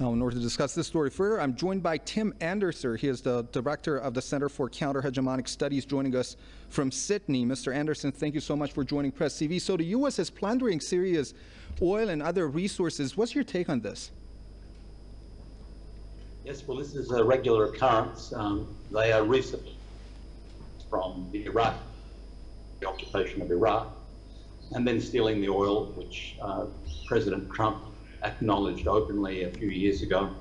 Now, in order to discuss this story further, I'm joined by Tim Anderson. He is the director of the Center for Counter-Hegemonic Studies, joining us from Sydney. Mr. Anderson, thank you so much for joining Press TV. So the U.S. is plundering Syria's oil and other resources. What's your take on this? Yes, well, this is a regular occurrence. Um, they are recent from the Iraq, the occupation of Iraq, and then stealing the oil, which uh, President Trump acknowledged openly a few years ago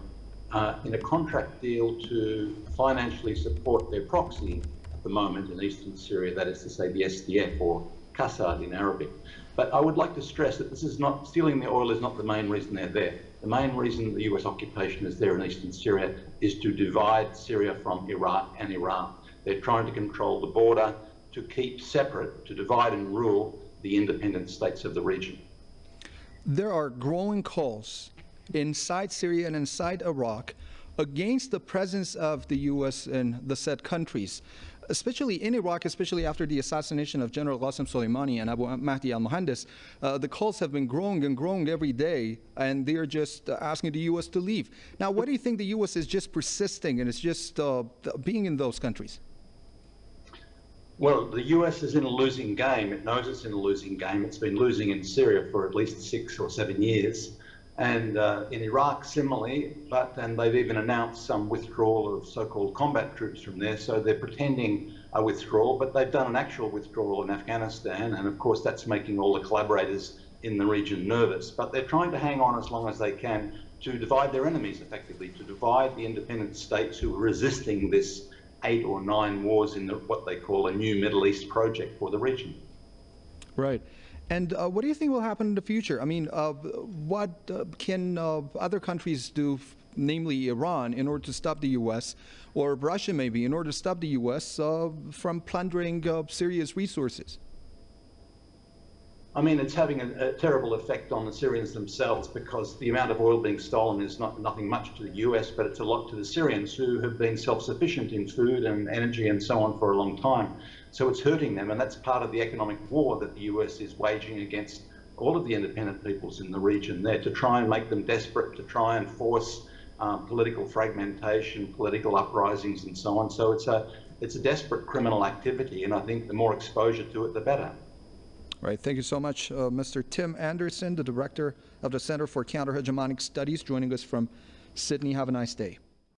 uh, in a contract deal to financially support their proxy at the moment in eastern Syria, that is to say the SDF or Qassad in Arabic. But I would like to stress that this is not, stealing the oil is not the main reason they're there. The main reason the US occupation is there in eastern Syria is to divide Syria from Iraq and Iran. They're trying to control the border, to keep separate, to divide and rule the independent states of the region there are growing calls inside Syria and inside Iraq against the presence of the U.S. in the said countries, especially in Iraq, especially after the assassination of General Qasem Soleimani and Abu Mahdi al-Muhandis. Uh, the calls have been growing and growing every day, and they're just uh, asking the U.S. to leave. Now, what do you think the U.S. is just persisting and it's just uh, being in those countries? Well, the US is in a losing game. It knows it's in a losing game. It's been losing in Syria for at least six or seven years. And uh, in Iraq, similarly, but and they've even announced some withdrawal of so-called combat troops from there. So they're pretending a withdrawal, but they've done an actual withdrawal in Afghanistan. And of course, that's making all the collaborators in the region nervous. But they're trying to hang on as long as they can to divide their enemies effectively, to divide the independent states who are resisting this eight or nine wars in the, what they call a new Middle East project for the region. Right. And uh, what do you think will happen in the future? I mean, uh, what uh, can uh, other countries do, namely Iran, in order to stop the U.S., or Russia maybe, in order to stop the U.S. Uh, from plundering uh, Syria's resources? I mean, it's having a, a, terrible effect on the Syrians themselves because the amount of oil being stolen is not nothing much to the US, but it's a lot to the Syrians who have been self-sufficient in food and energy and so on for a long time. So it's hurting them, and that's part of the economic war that the US is waging against all of the independent peoples in the region there to try and make them desperate, to try and force um, political fragmentation, political uprisings, and so on. So it's a it's a desperate criminal activity, and I think the more exposure to it, the better. Right. Thank you so much, uh, Mr. Tim Anderson, the director of the Center for Counter-Hegemonic Studies, joining us from Sydney. Have a nice day.